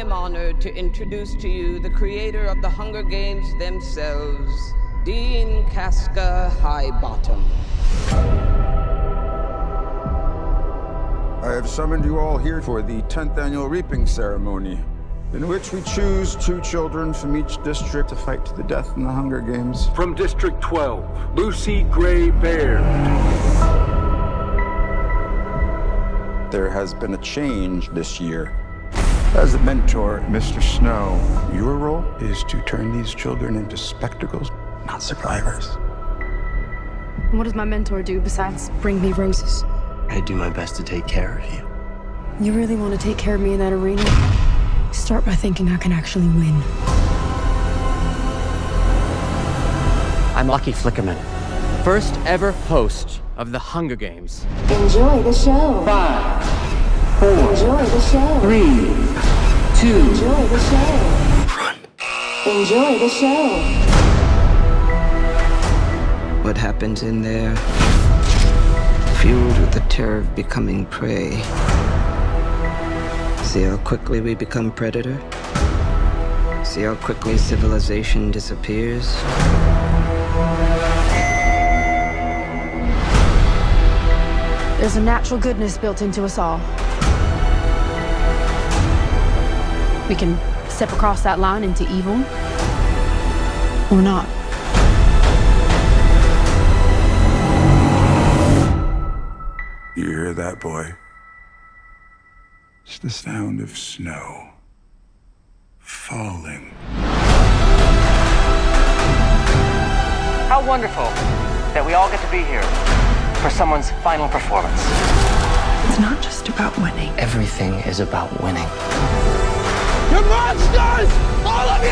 am honored to introduce to you the creator of the Hunger Games themselves, Dean Casca Highbottom. I have summoned you all here for the 10th annual reaping ceremony, in which we choose two children from each district to fight to the death in the Hunger Games. From District 12, Lucy Gray Baird. There has been a change this year. As a mentor, Mr. Snow, your role is to turn these children into spectacles, not survivors. What does my mentor do besides bring me roses? I do my best to take care of you. You really want to take care of me in that arena? Start by thinking I can actually win. I'm Lucky Flickerman, first ever host of the Hunger Games. Enjoy the show. Five, four, Enjoy the show. three, two, Enjoy the show. Run. Enjoy the show. What happens in there? Fueled with the terror of becoming prey. See how quickly we become predator? See how quickly civilization disappears? There's a natural goodness built into us all. We can step across that line into evil, or not. You hear that, boy? It's the sound of snow falling. How wonderful that we all get to be here for someone's final performance. It's not just about winning. Everything is about winning. You monsters! All of you!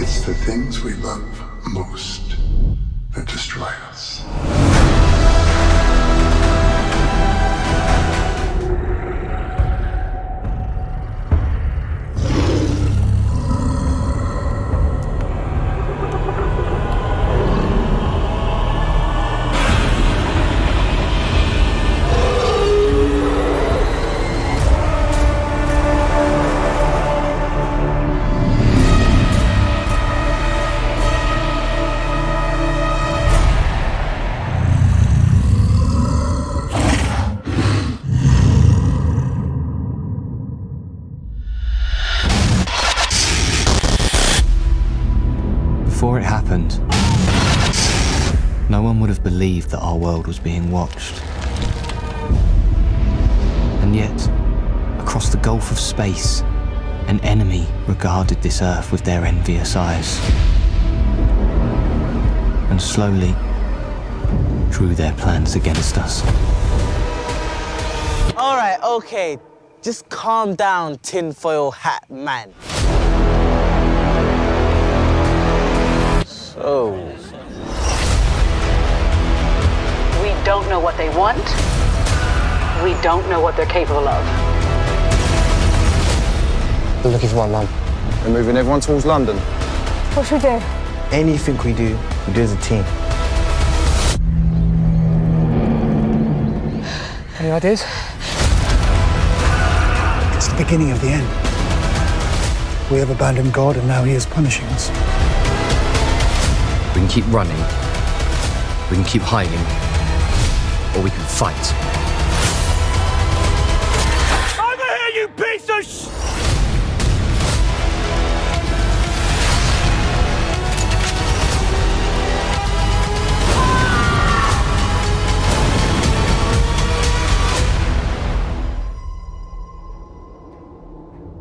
It's the things we love most was being watched. And yet, across the gulf of space, an enemy regarded this Earth with their envious eyes. And slowly drew their plans against us. All right, okay. Just calm down, tinfoil hat man. So, don't know what they want. We don't know what they're capable of. We're looking for my mum. we're moving everyone towards London. What should we do? Anything we do, we do as a team. Any ideas? It's the beginning of the end. We have abandoned God and now he is punishing us. We can keep running. We can keep hiding. Or we fight. Over here, you piece of sh...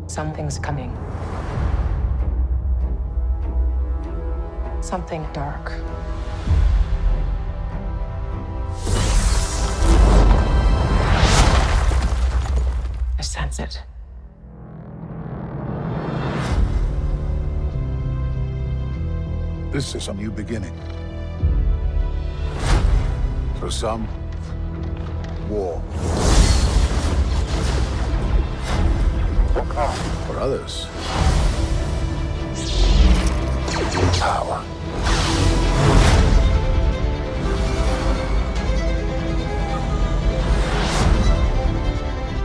Something's coming. Something dark. I it. This is a new beginning. For some, war. For others, power.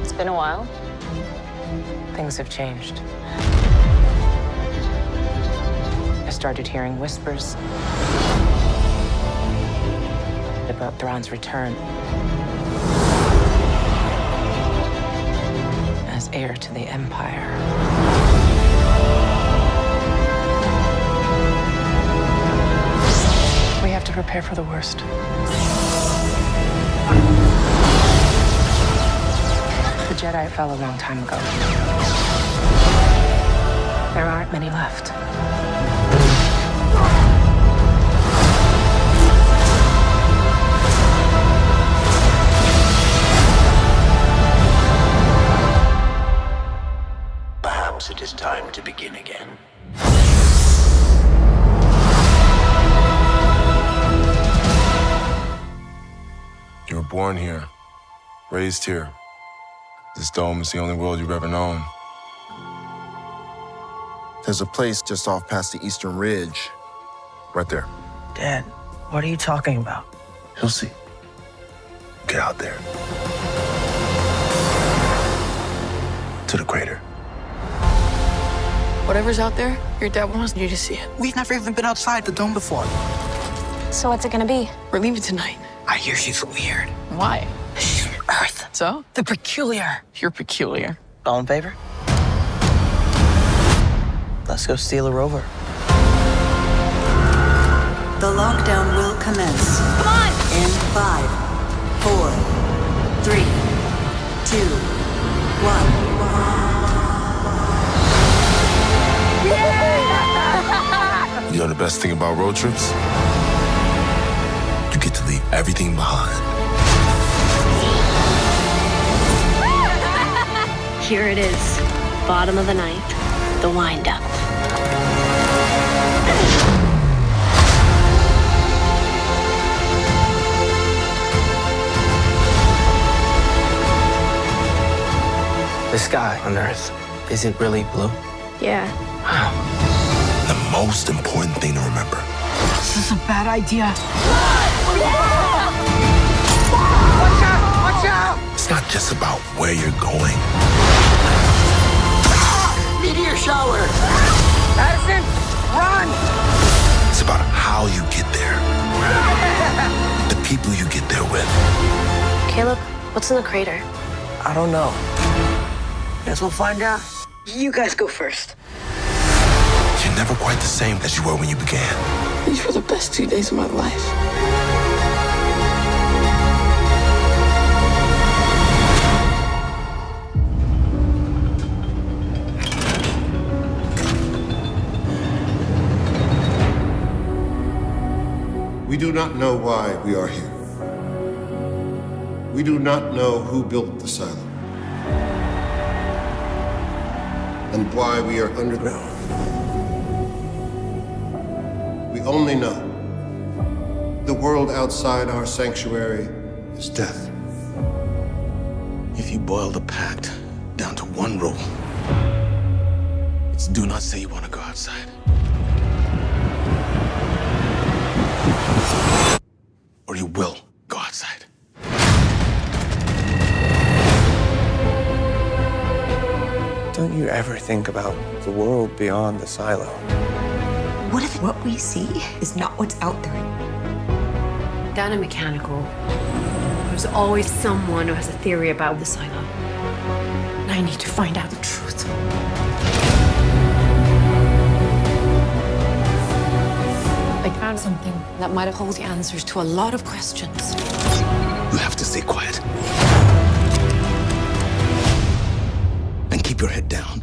It's been a while. Things have changed. I started hearing whispers about Thrawn's return as heir to the Empire. We have to prepare for the worst. Jedi fell a long time ago. There aren't many left. Perhaps it is time to begin again. You were born here, raised here. This dome is the only world you've ever known. There's a place just off past the Eastern Ridge. Right there. Dad, what are you talking about? You'll see. Get out there. To the crater. Whatever's out there, your dad wants you to see it. We've never even been outside the dome before. So what's it gonna be? We're leaving tonight. I hear she's weird. Why? She's from Earth. So? The peculiar. You're peculiar. All in favor? Let's go steal a rover. The lockdown will commence. Come on! In five, four, three, two, one. You know the best thing about road trips? You get to leave everything behind. Here it is. Bottom of the ninth. The wind up. The sky on Earth, is it really blue? Yeah. Wow. The most important thing to remember This is a bad idea. Watch out! Watch out! it's not just about where you're going, Meteor shower! Addison, run! it's about how you get there. The people you get there with. Caleb, what's in the crater? I don't know. Guess we'll find out. You guys go first. You're never quite the same as you were when you began. These were the best two days of my life. We do not know why we are here. We do not know who built the silo. And why we are underground. We only know the world outside our sanctuary is death. If you boil the pact down to one rule, it's do not say you want to go outside. Or you will go outside. Don't you ever think about the world beyond the silo? What if what we see is not what's out there? Down in mechanical, there's always someone who has a theory about the silo. And I need to find out found something that might hold the answers to a lot of questions. You have to stay quiet. And keep your head down.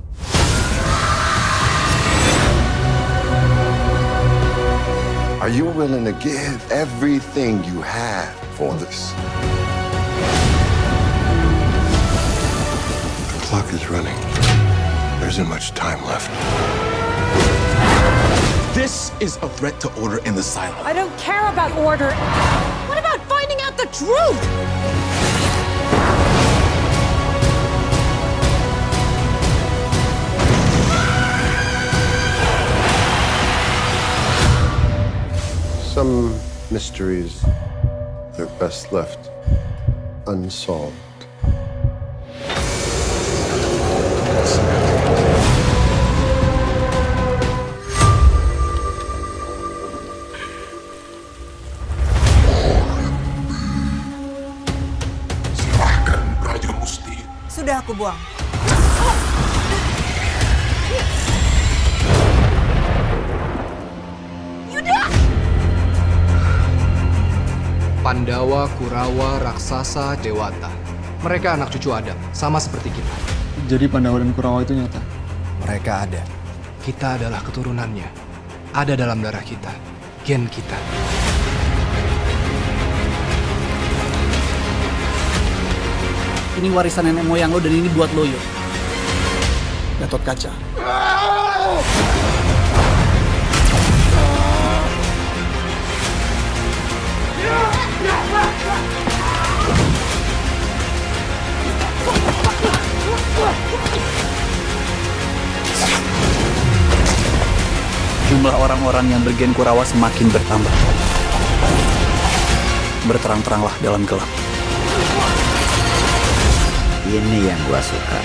Are you willing to give everything you have for this? The clock is running. There isn't much time left. This is a threat to order in the silence. I don't care about order. What about finding out the truth? Some mysteries, are best left unsolved. Buang. Pandawa, Kurawa, Raksasa, Dewata. Mereka anak cucu Adam, sama seperti kita. Jadi Pandawa dan Kurawa itu nyata? Mereka ada. Kita adalah keturunannya. Ada dalam darah kita. Gen kita. Ini warisan nenek moyang lo dan ini buat lo, Yo. Gatot Kaca. Jumlah orang-orang yang bergen Kurawa semakin bertambah. Berterang-teranglah dalam gelap. Ini yang gua suka.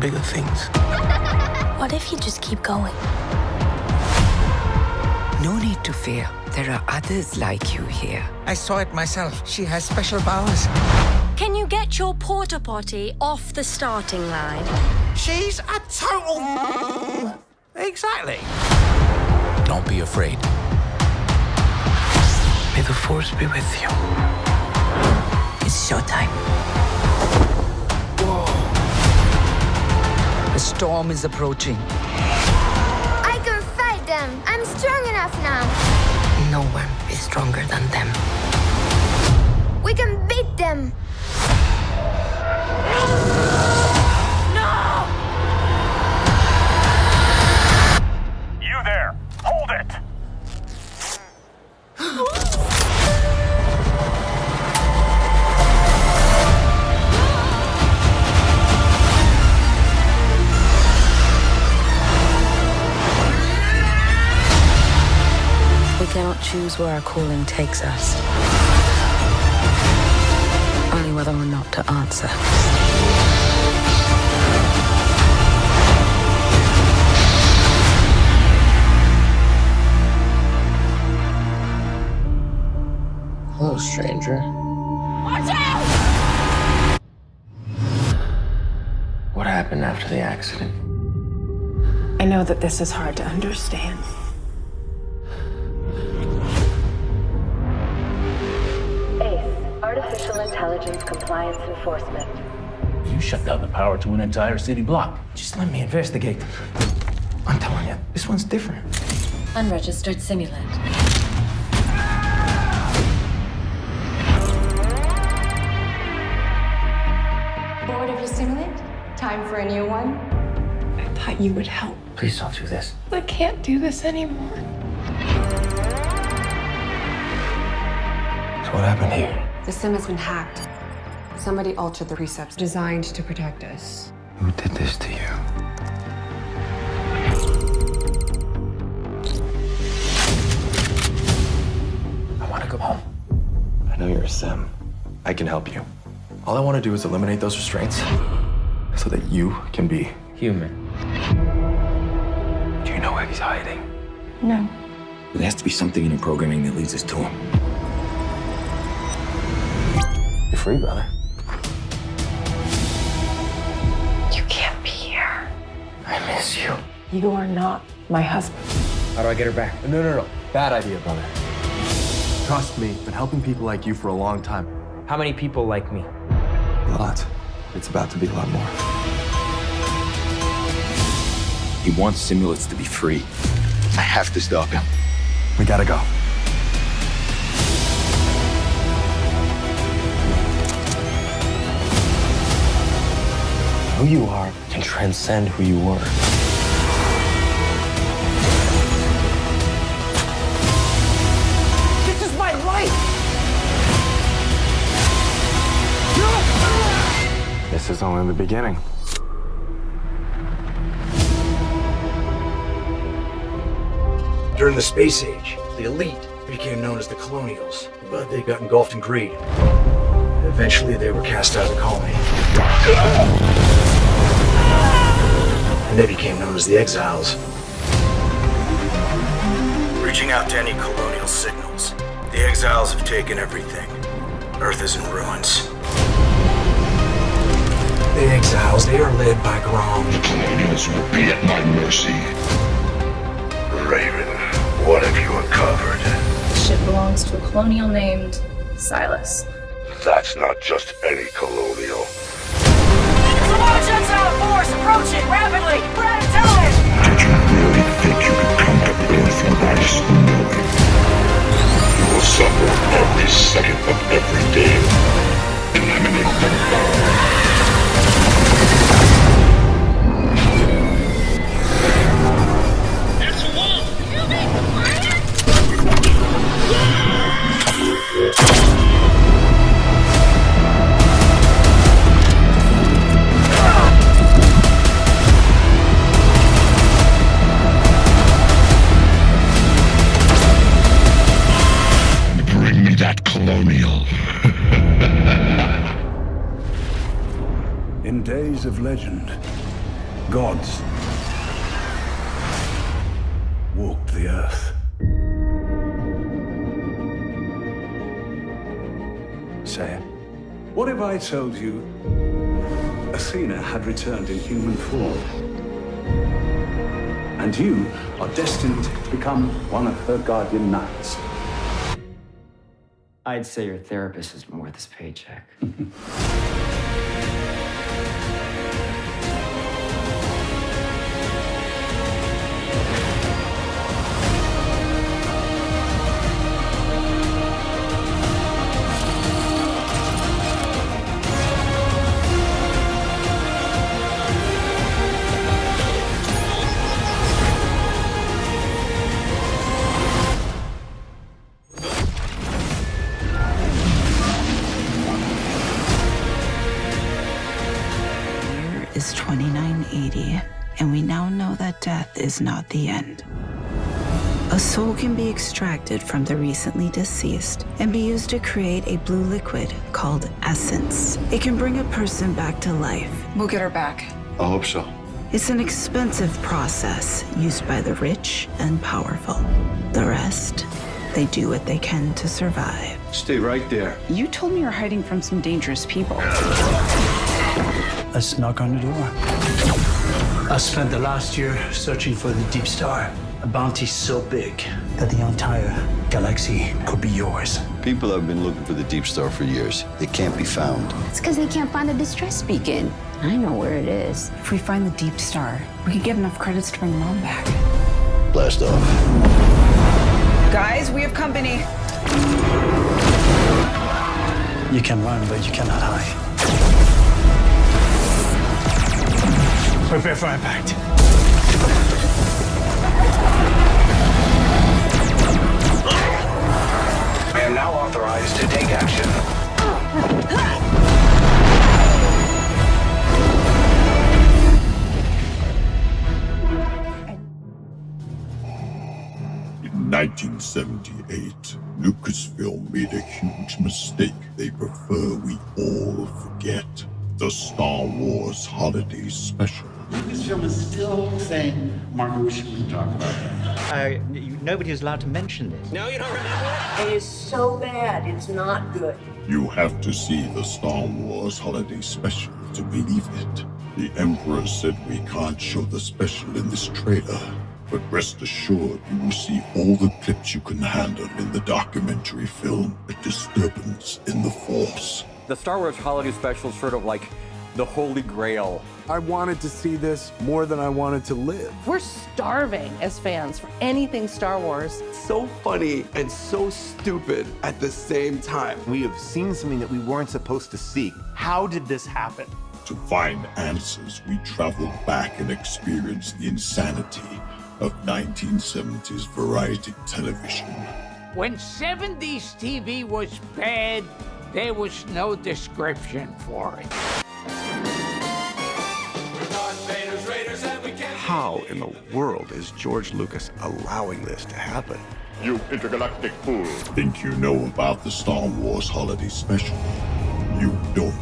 Bigger things. What if you just keep going? No need to fear. There are others like you here. I saw it myself. She has special powers. Can you get your porta potty off the starting line? She's a total. Exactly. Don't be afraid. May the force be with you. It's showtime. The storm is approaching. I can fight them. I'm strong enough now. No one is stronger than them. We can beat them. Cannot choose where our calling takes us. Only whether or not to answer. Hello, stranger. Watch out! What happened after the accident? I know that this is hard to understand. Intelligence Compliance Enforcement. You shut down the power to an entire city block. Just let me investigate. I'm telling you, this one's different. Unregistered simulant. Bored of your simulant? Time for a new one? I thought you would help. Please don't do this. I can't do this anymore. So what happened here? The sim has been hacked. Somebody altered the precepts designed to protect us. Who did this to you? I want to go home. I know you're a sim. I can help you. All I want to do is eliminate those restraints so that you can be Human. Do you know where he's hiding? No. There has to be something in the programming that leads us to him. You're free, brother. You can't be here. I miss you. You are not my husband. How do I get her back? No, no, no. Bad idea, brother. Trust me, been helping people like you for a long time. How many people like me? A lot. It's about to be a lot more. He wants Simulants to be free. I have to stop him. We gotta go. Who you are can transcend who you were. This is my life! This is only the beginning. During the Space Age, the elite became known as the Colonials, but they got engulfed in greed. Eventually, they were cast out of the colony. And they became known as the Exiles. Reaching out to any colonial signals, the Exiles have taken everything. Earth is in ruins. The Exiles, they are led by Grom. The Colonials will be at my mercy. Raven, what have you uncovered? The ship belongs to a colonial named Silas. That's not just any colonial. Suffer every second of every walked the earth. Say. What if I told you Athena had returned in human form? And you are destined to become one of her guardian knights. I'd say your therapist isn't worth his paycheck. is 2980, and we now know that death is not the end. A soul can be extracted from the recently deceased and be used to create a blue liquid called essence. It can bring a person back to life. We'll get her back. I hope so. It's an expensive process used by the rich and powerful. The rest, they do what they can to survive. Stay right there. You told me you're hiding from some dangerous people. Let's knock on the door. I spent the last year searching for the Deep Star. A bounty so big that the entire galaxy could be yours. People have been looking for the Deep Star for years. It can't be found. It's because they can't find the distress beacon. I know where it is. If we find the Deep Star, we could get enough credits to bring Mom back. Blast off. Guys, we have company. You can run, but you cannot hide. Prepare for impact. I am now authorized to take action. In 1978, Lucasfilm made a huge mistake they prefer we all forget. The Star Wars Holiday Special. Talk about that. Uh, you- nobody is allowed to mention this. No, you don't remember it? It is so bad, it's not good. You have to see the Star Wars Holiday Special to believe it. The Emperor said we can't show the special in this trailer, but rest assured you will see all the clips you can handle in the documentary film A Disturbance in the Force. The Star Wars Holiday Special is sort of like the holy grail. I wanted to see this more than I wanted to live. We're starving as fans for anything Star Wars. So funny and so stupid at the same time. We have seen something that we weren't supposed to see. How did this happen? To find answers, we traveled back and experienced the insanity of 1970s variety television. When 70s TV was bad, there was no description for it. How in the world is George Lucas allowing this to happen? You intergalactic fool. Think you know about the Star Wars Holiday Special? You don't.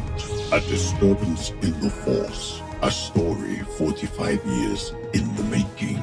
A Disturbance in the Force. A story 45 years in the making.